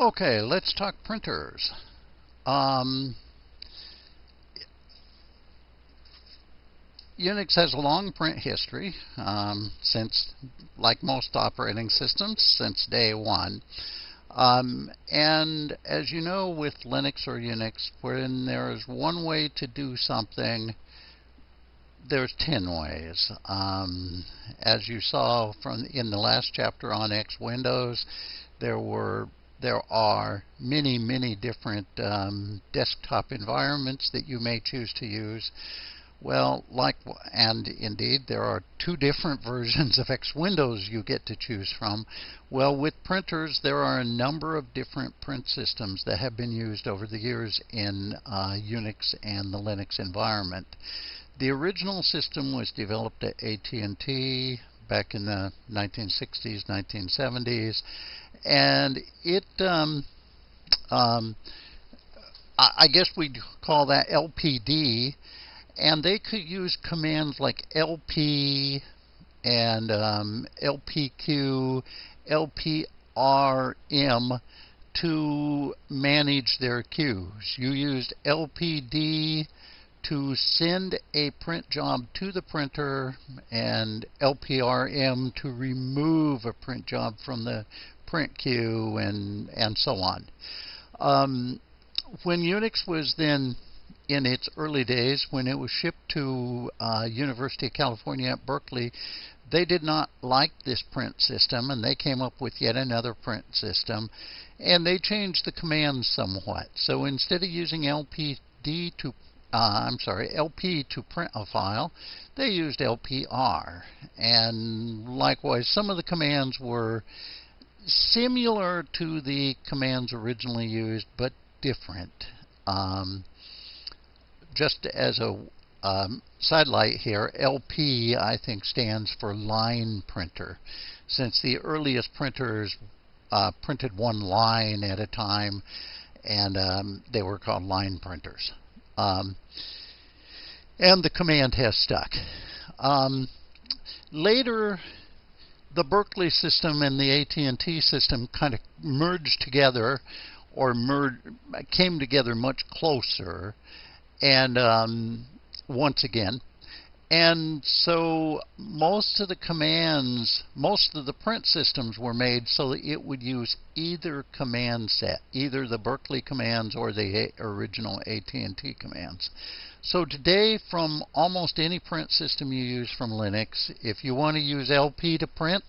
Okay, let's talk printers. Um, Unix has a long print history um, since, like most operating systems, since day one. Um, and as you know, with Linux or Unix, when there is one way to do something, there's 10 ways. Um, as you saw from in the last chapter on X Windows, there were there are many, many different um, desktop environments that you may choose to use. Well, like, and indeed, there are two different versions of X Windows you get to choose from. Well, with printers, there are a number of different print systems that have been used over the years in uh, Unix and the Linux environment. The original system was developed at AT&T back in the 1960s, 1970s, and it, um, um, I guess we'd call that LPD, and they could use commands like LP and um, LPQ, LPRM to manage their queues. You used LPD to send a print job to the printer and LPRM to remove a print job from the print queue and, and so on. Um, when Unix was then in its early days, when it was shipped to uh, University of California at Berkeley, they did not like this print system and they came up with yet another print system and they changed the commands somewhat. So instead of using LPD to uh, I'm sorry, LP to print a file, they used LPR. And likewise, some of the commands were similar to the commands originally used, but different. Um, just as a um, sidelight here, LP I think stands for line printer, since the earliest printers uh, printed one line at a time, and um, they were called line printers. Um, and the command has stuck. Um, later, the Berkeley system and the AT&T system kind of merged together or came together much closer and um, once again and so most of the commands, most of the print systems were made so that it would use either command set, either the Berkeley commands or the original AT&T commands. So today, from almost any print system you use from Linux, if you want to use LP to print,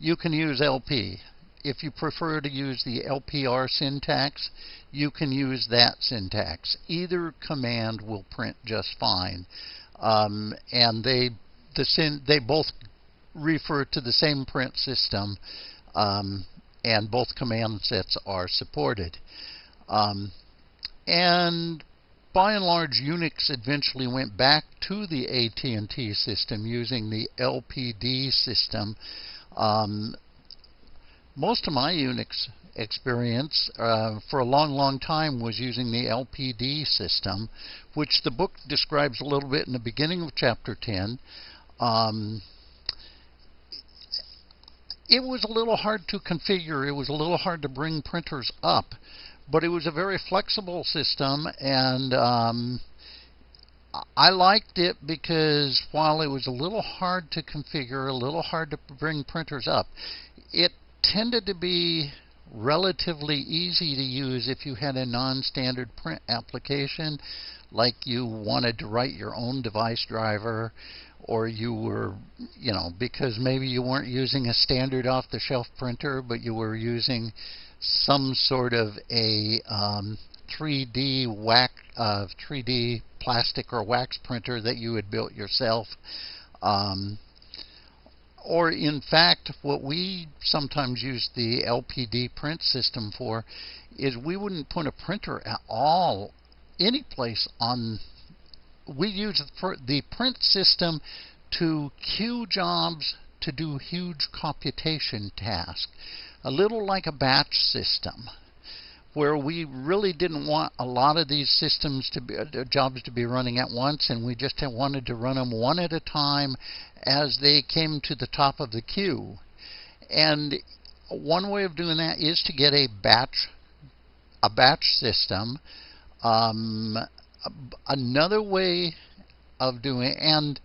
you can use LP. If you prefer to use the LPR syntax, you can use that syntax. Either command will print just fine. Um, and they the they both refer to the same print system, um, and both command sets are supported. Um, and by and large, Unix eventually went back to the AT&T system using the LPD system. Um, most of my Unix experience uh, for a long, long time was using the LPD system, which the book describes a little bit in the beginning of chapter 10. Um, it was a little hard to configure. It was a little hard to bring printers up, but it was a very flexible system, and um, I liked it because while it was a little hard to configure, a little hard to bring printers up, it tended to be relatively easy to use if you had a non-standard print application like you wanted to write your own device driver or you were you know because maybe you weren't using a standard off-the-shelf printer but you were using some sort of a um, 3D wax uh, 3D plastic or wax printer that you had built yourself um, or in fact, what we sometimes use the LPD print system for is we wouldn't put a printer at all any place on. We use the print system to queue jobs to do huge computation tasks, a little like a batch system where we really didn't want a lot of these systems to be uh, jobs to be running at once and we just wanted to run them one at a time as they came to the top of the queue and one way of doing that is to get a batch a batch system. Um, another way of doing and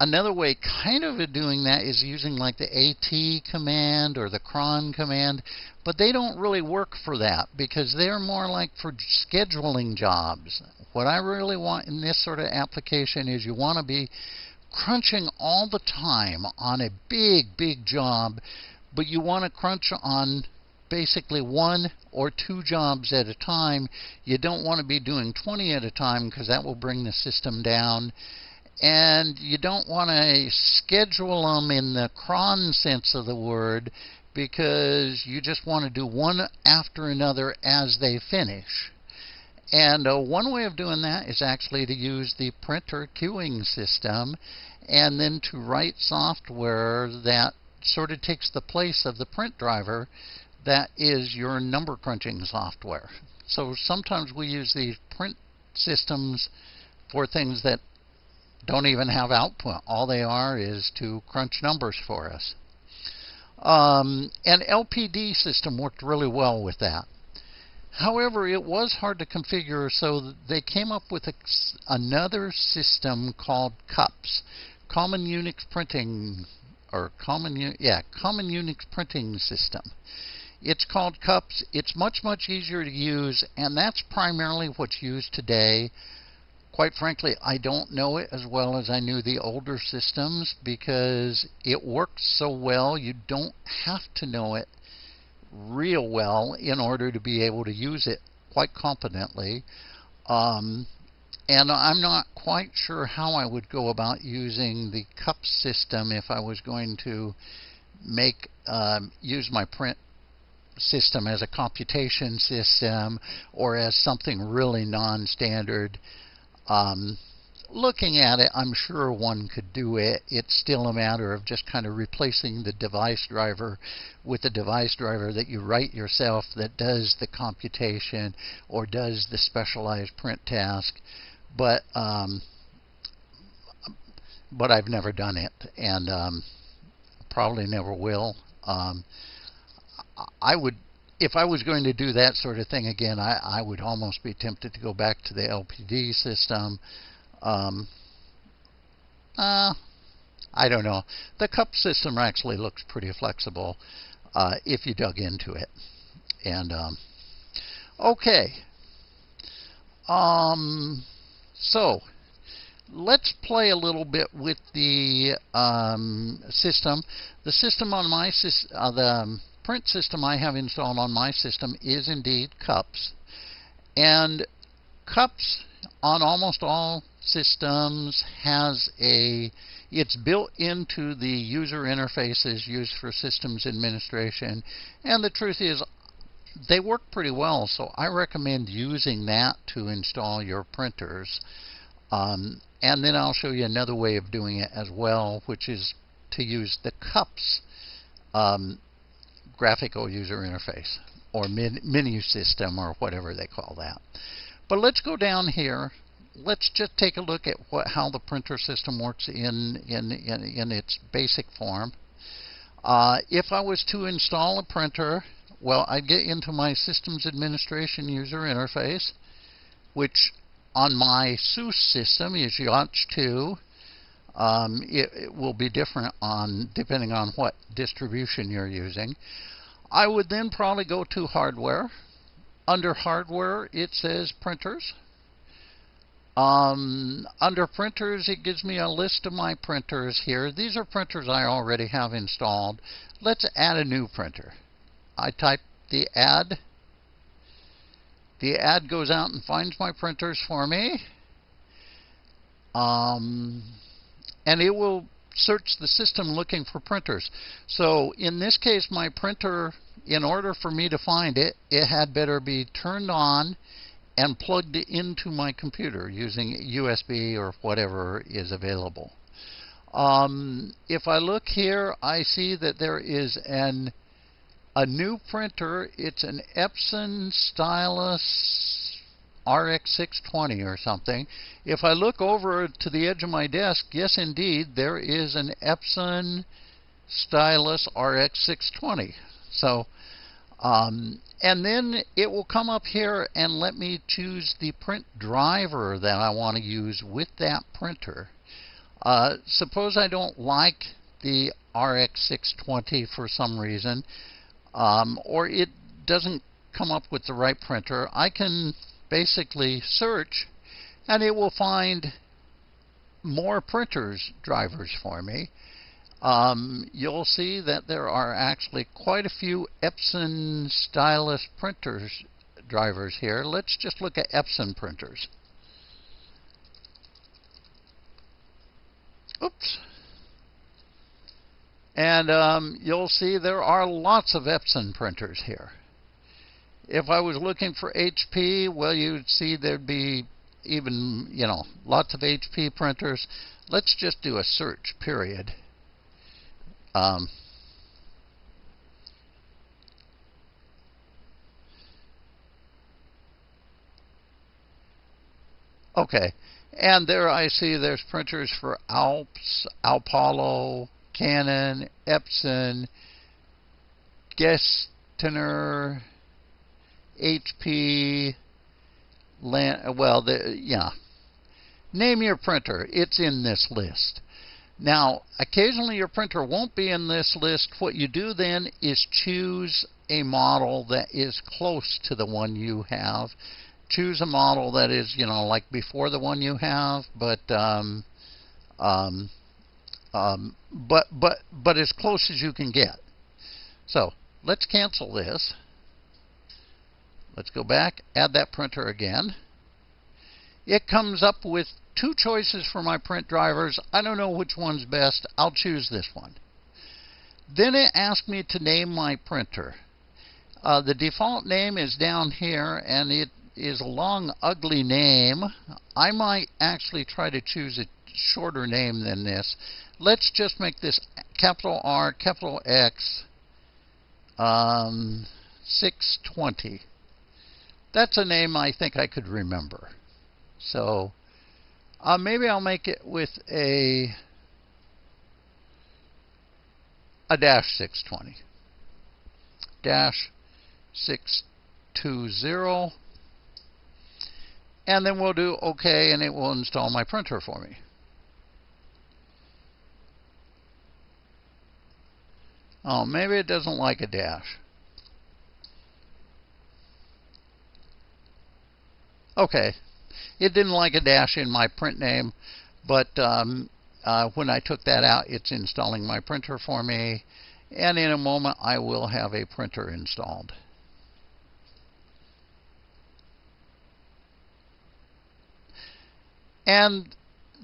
another way kind of doing that is using like the AT command or the cron command, but they don't really work for that because they're more like for scheduling jobs. What I really want in this sort of application is you want to be crunching all the time on a big, big job, but you want to crunch on basically one or two jobs at a time. You don't want to be doing 20 at a time because that will bring the system down. And you don't want to schedule them in the cron sense of the word because you just want to do one after another as they finish. And uh, one way of doing that is actually to use the printer queuing system and then to write software that sort of takes the place of the print driver that is your number crunching software. So sometimes we use these print systems for things that don't even have output. All they are is to crunch numbers for us. Um, LPD system worked really well with that. However, it was hard to configure, so they came up with a, another system called CUPS, Common Unix Printing, or Common, yeah, Common Unix Printing System. It's called CUPS. It's much, much easier to use, and that's primarily what's used today. Quite frankly, I don't know it as well as I knew the older systems because it works so well, you don't have to know it real well in order to be able to use it quite competently. Um, and I'm not quite sure how I would go about using the CUP system if I was going to make um, use my print system as a computation system or as something really non-standard. Um, looking at it, I'm sure one could do it. It's still a matter of just kind of replacing the device driver with a device driver that you write yourself that does the computation or does the specialized print task. But um, but I've never done it, and um, probably never will. Um, I would, if I was going to do that sort of thing again, I, I would almost be tempted to go back to the LPD system. Um, uh, I don't know. The cup system actually looks pretty flexible uh, if you dug into it. And um, okay, um, so let's play a little bit with the um, system. The system on my uh, the um, print system I have installed on my system is indeed cups. And cups on almost all systems has a it's built into the user interfaces used for systems administration and the truth is they work pretty well so I recommend using that to install your printers um, and then I'll show you another way of doing it as well which is to use the cups um, graphical user interface or menu system or whatever they call that. But let's go down here. Let's just take a look at what, how the printer system works in, in, in, in its basic form. Uh, if I was to install a printer, well, I'd get into my systems administration user interface, which on my SUSE system is YaST 2. Um, it, it, will be different on depending on what distribution you're using. I would then probably go to hardware. Under hardware, it says printers. Um, under printers, it gives me a list of my printers here. These are printers I already have installed. Let's add a new printer. I type the add. The add goes out and finds my printers for me. Um, and it will search the system looking for printers. So in this case, my printer, in order for me to find it, it had better be turned on and plugged into my computer using USB or whatever is available. Um, if I look here, I see that there is an a new printer. It's an Epson Stylus RX620 or something. If I look over to the edge of my desk, yes, indeed, there is an Epson Stylus RX620. So, um, and then it will come up here and let me choose the print driver that I want to use with that printer. Uh, suppose I don't like the RX620 for some reason, um, or it doesn't come up with the right printer. I can basically search and it will find more printers drivers for me. Um, you'll see that there are actually quite a few Epson stylus printers drivers here. Let's just look at Epson printers. Oops. And um, you'll see there are lots of Epson printers here. If I was looking for HP, well, you'd see there'd be even, you know, lots of HP printers. Let's just do a search, period. Um, okay, and there I see there's printers for Alps, Apollo, Canon, Epson, Gestetner, HP, Lan well, the, yeah. Name your printer. It's in this list. Now, occasionally your printer won't be in this list. What you do then is choose a model that is close to the one you have. Choose a model that is, you know, like before the one you have, but um, um, um, but but but as close as you can get. So let's cancel this. Let's go back, add that printer again. It comes up with two choices for my print drivers. I don't know which one's best. I'll choose this one. Then it asks me to name my printer. Uh, the default name is down here, and it is a long, ugly name. I might actually try to choose a shorter name than this. Let's just make this capital R, capital X, um, 620. That's a name I think I could remember. So uh, maybe I'll make it with a a dash 620. Dash 620. And then we'll do OK, and it will install my printer for me. Oh, maybe it doesn't like a dash. Okay, it didn't like a dash in my print name, but um, uh, when I took that out, it's installing my printer for me. And in a moment, I will have a printer installed. And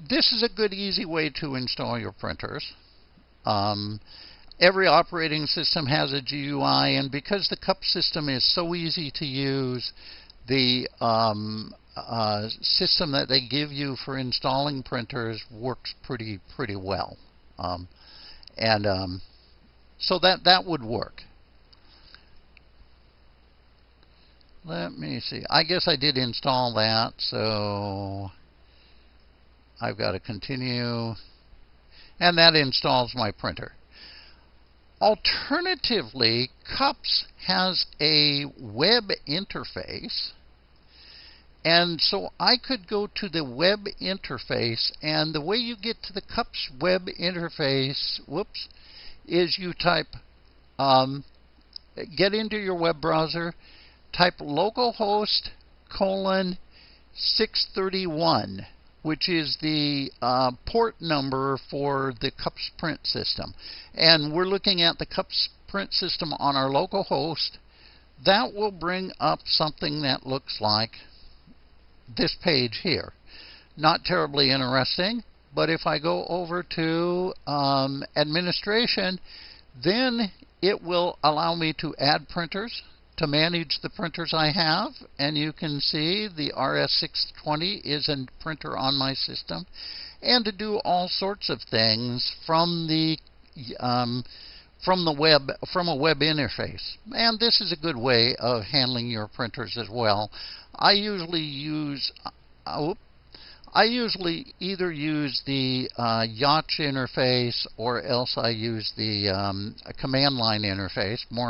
this is a good, easy way to install your printers. Um, every operating system has a GUI, and because the CUP system is so easy to use, the um, uh, system that they give you for installing printers works pretty pretty well, um, and um, so that that would work. Let me see. I guess I did install that, so I've got to continue, and that installs my printer. Alternatively, CUPS has a web interface. And so I could go to the web interface, and the way you get to the CUPS web interface, whoops, is you type, um, get into your web browser, type localhost colon 631 which is the uh, port number for the CUPS print system. And we're looking at the CUPS print system on our local host. That will bring up something that looks like this page here. Not terribly interesting, but if I go over to um, administration, then it will allow me to add printers to manage the printers I have, and you can see the RX620 is a printer on my system, and to do all sorts of things from the um, from the web from a web interface. And this is a good way of handling your printers as well. I usually use uh, I usually either use the uh, YaST interface or else I use the um, command line interface. More